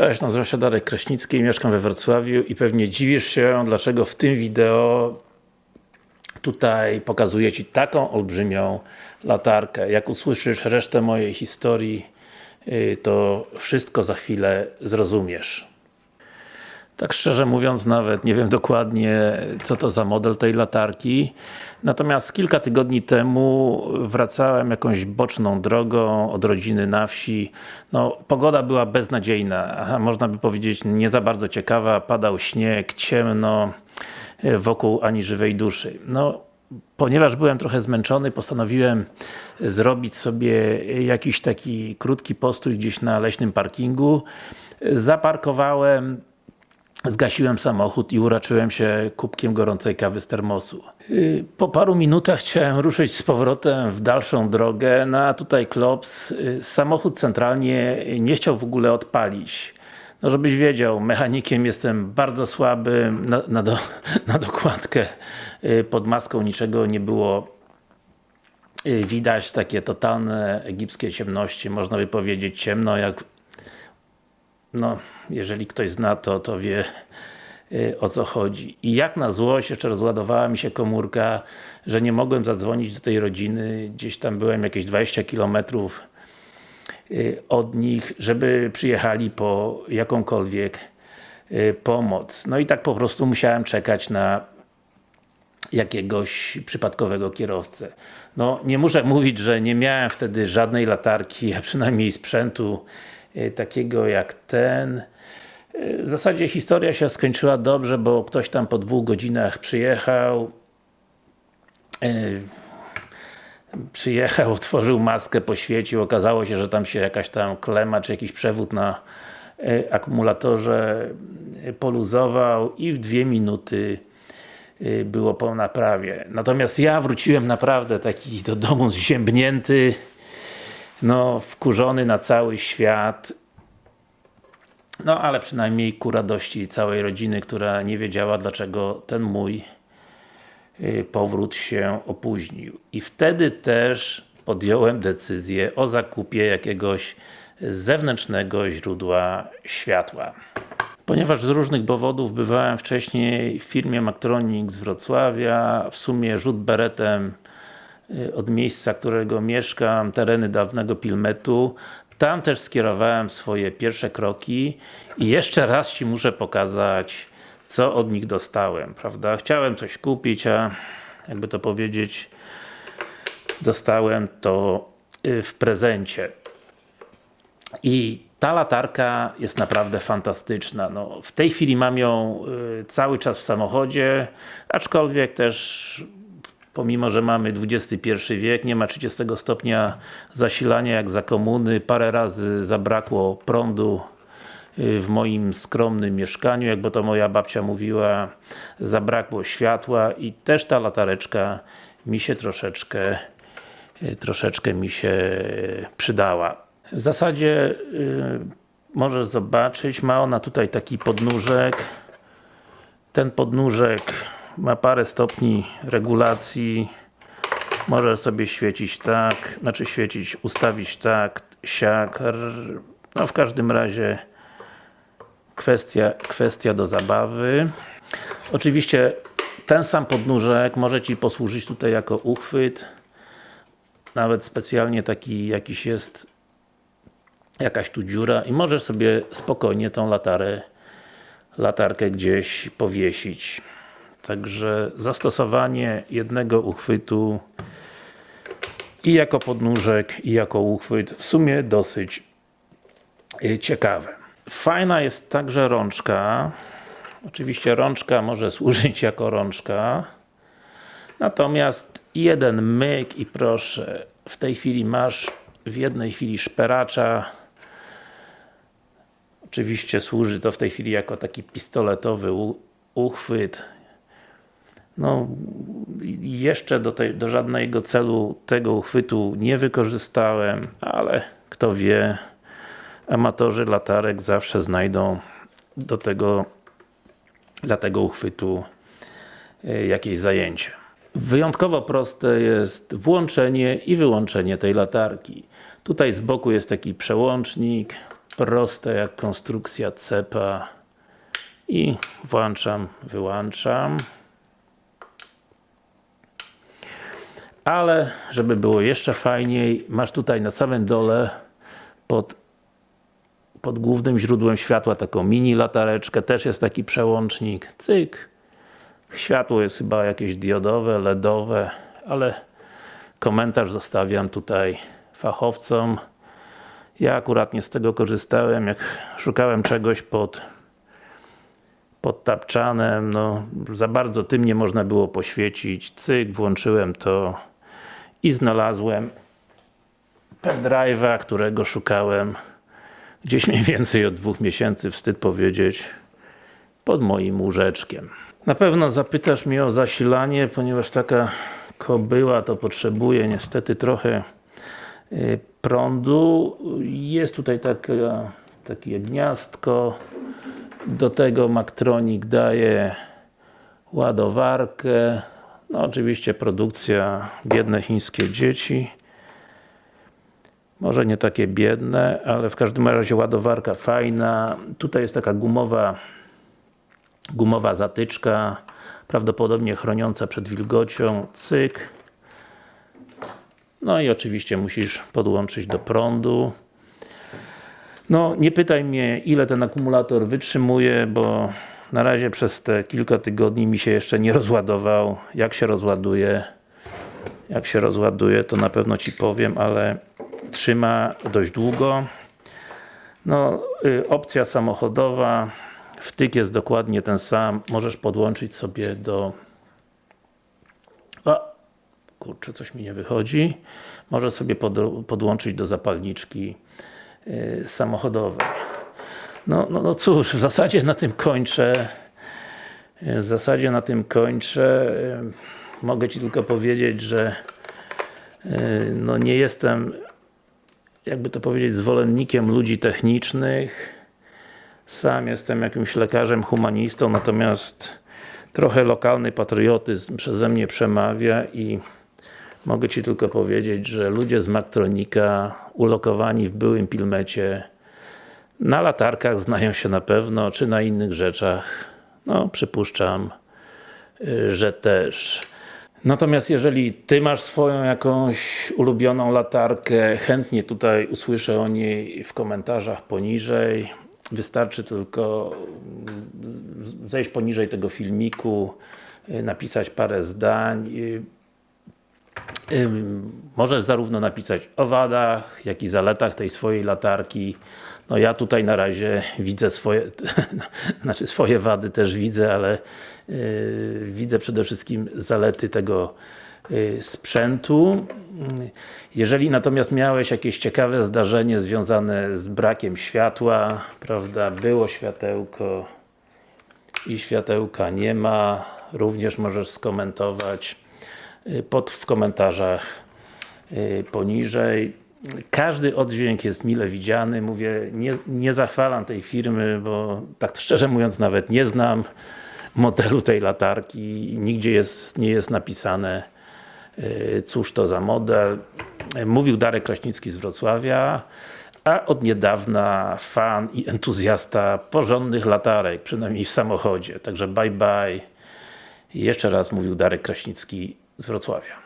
Cześć, nazywam się Darek Kraśnicki, mieszkam we Wrocławiu i pewnie dziwisz się, dlaczego w tym wideo tutaj pokazuję Ci taką olbrzymią latarkę. Jak usłyszysz resztę mojej historii, y, to wszystko za chwilę zrozumiesz. Tak szczerze mówiąc, nawet nie wiem dokładnie, co to za model tej latarki. Natomiast kilka tygodni temu wracałem jakąś boczną drogą od rodziny na wsi. No, pogoda była beznadziejna, można by powiedzieć nie za bardzo ciekawa. Padał śnieg, ciemno, wokół ani żywej duszy. No, ponieważ byłem trochę zmęczony, postanowiłem zrobić sobie jakiś taki krótki postój gdzieś na leśnym parkingu. Zaparkowałem Zgasiłem samochód i uraczyłem się kubkiem gorącej kawy z termosu. Y, po paru minutach chciałem ruszyć z powrotem w dalszą drogę, no a tutaj klops. Y, samochód centralnie nie chciał w ogóle odpalić. No żebyś wiedział, mechanikiem jestem bardzo słaby, na, na, do, na dokładkę y, pod maską niczego nie było widać, takie totalne egipskie ciemności, można by powiedzieć ciemno jak no, jeżeli ktoś zna to, to wie y, o co chodzi. I jak na złość, jeszcze rozładowała mi się komórka, że nie mogłem zadzwonić do tej rodziny, gdzieś tam byłem jakieś 20 km y, od nich, żeby przyjechali po jakąkolwiek y, pomoc. No i tak po prostu musiałem czekać na jakiegoś przypadkowego kierowcę. No, nie muszę mówić, że nie miałem wtedy żadnej latarki, a przynajmniej sprzętu takiego jak ten. W zasadzie historia się skończyła dobrze, bo ktoś tam po dwóch godzinach przyjechał e, przyjechał, otworzył maskę, poświecił, okazało się, że tam się jakaś tam klema, czy jakiś przewód na akumulatorze poluzował i w dwie minuty było po naprawie. Natomiast ja wróciłem naprawdę taki do domu zziębnięty, no wkurzony na cały świat no ale przynajmniej ku radości całej rodziny, która nie wiedziała dlaczego ten mój y, powrót się opóźnił. I wtedy też podjąłem decyzję o zakupie jakiegoś zewnętrznego źródła światła. Ponieważ z różnych powodów bywałem wcześniej w firmie Maktronic z Wrocławia, w sumie rzut beretem od miejsca, którego mieszkam, tereny dawnego Pilmetu, tam też skierowałem swoje pierwsze kroki i jeszcze raz Ci muszę pokazać co od nich dostałem, prawda? Chciałem coś kupić, a jakby to powiedzieć dostałem to y, w prezencie. I ta latarka jest naprawdę fantastyczna. No, w tej chwili mam ją y, cały czas w samochodzie, aczkolwiek też pomimo, że mamy XXI wiek, nie ma 30 stopnia zasilania jak za komuny, parę razy zabrakło prądu y, w moim skromnym mieszkaniu, jakby to moja babcia mówiła, zabrakło światła i też ta latareczka mi się troszeczkę y, troszeczkę mi się przydała. W zasadzie yy, możesz zobaczyć, ma ona tutaj taki podnóżek. Ten podnóżek ma parę stopni regulacji. Może sobie świecić tak, znaczy świecić, ustawić tak, siak. No w każdym razie kwestia, kwestia do zabawy. Oczywiście ten sam podnóżek może Ci posłużyć tutaj jako uchwyt. Nawet specjalnie taki jakiś jest jakaś tu dziura i możesz sobie spokojnie tą latarę latarkę gdzieś powiesić Także zastosowanie jednego uchwytu i jako podnóżek, i jako uchwyt w sumie dosyć y, ciekawe. Fajna jest także rączka. Oczywiście rączka może służyć jako rączka. Natomiast jeden myk i proszę, w tej chwili masz w jednej chwili szperacza. Oczywiście służy to w tej chwili jako taki pistoletowy uchwyt no, jeszcze do, tej, do żadnego celu tego uchwytu nie wykorzystałem, ale kto wie, amatorzy latarek zawsze znajdą do tego, dla tego uchwytu e, jakieś zajęcie. Wyjątkowo proste jest włączenie i wyłączenie tej latarki. Tutaj z boku jest taki przełącznik, proste jak konstrukcja cepa i włączam, wyłączam ale żeby było jeszcze fajniej, masz tutaj na samym dole pod, pod głównym źródłem światła taką mini latareczkę, też jest taki przełącznik, cyk. Światło jest chyba jakieś diodowe, LEDowe, ale komentarz zostawiam tutaj fachowcom. Ja akurat nie z tego korzystałem, jak szukałem czegoś pod pod tapczanem, no za bardzo tym nie można było poświecić, cyk, włączyłem to i znalazłem pendrive'a, którego szukałem gdzieś mniej więcej od dwóch miesięcy, wstyd powiedzieć, pod moim łóżeczkiem. Na pewno zapytasz mnie o zasilanie, ponieważ taka kobyła to potrzebuje niestety trochę y, prądu. Jest tutaj taka, takie gniazdko, do tego Maktronik daje ładowarkę, no oczywiście produkcja biedne chińskie dzieci. Może nie takie biedne, ale w każdym razie ładowarka fajna. Tutaj jest taka gumowa gumowa zatyczka, prawdopodobnie chroniąca przed wilgocią. Cyk. No i oczywiście musisz podłączyć do prądu. No, nie pytaj mnie, ile ten akumulator wytrzymuje, bo na razie przez te kilka tygodni mi się jeszcze nie rozładował. Jak się rozładuje, jak się rozładuje, to na pewno Ci powiem, ale trzyma dość długo. No, y, opcja samochodowa, wtyk jest dokładnie ten sam, możesz podłączyć sobie do o, kurczę, coś mi nie wychodzi. Możesz sobie pod, podłączyć do zapalniczki yy, samochodowej. No, no, no cóż, w zasadzie na tym kończę. W zasadzie na tym kończę. Mogę Ci tylko powiedzieć, że no nie jestem jakby to powiedzieć, zwolennikiem ludzi technicznych. Sam jestem jakimś lekarzem, humanistą, natomiast trochę lokalny patriotyzm przeze mnie przemawia i mogę Ci tylko powiedzieć, że ludzie z Maktronika ulokowani w byłym Pilmecie na latarkach znają się na pewno, czy na innych rzeczach. No, przypuszczam, y, że też. Natomiast jeżeli Ty masz swoją jakąś ulubioną latarkę, chętnie tutaj usłyszę o niej w komentarzach poniżej. Wystarczy tylko mm, zejść poniżej tego filmiku, y, napisać parę zdań. Możesz zarówno napisać o wadach, jak i zaletach tej swojej latarki. No ja tutaj na razie widzę swoje, znaczy swoje wady też widzę, ale yy, widzę przede wszystkim zalety tego yy, sprzętu. Jeżeli natomiast miałeś jakieś ciekawe zdarzenie związane z brakiem światła, prawda, było światełko i światełka nie ma, również możesz skomentować pod, w komentarzach yy, poniżej każdy oddźwięk jest mile widziany, mówię, nie, nie zachwalam tej firmy, bo tak szczerze mówiąc nawet nie znam modelu tej latarki nigdzie jest, nie jest napisane yy, cóż to za model. Mówił Darek Kraśnicki z Wrocławia, a od niedawna fan i entuzjasta porządnych latarek, przynajmniej w samochodzie. Także bye bye. Jeszcze raz mówił Darek Kraśnicki z Wrocławia.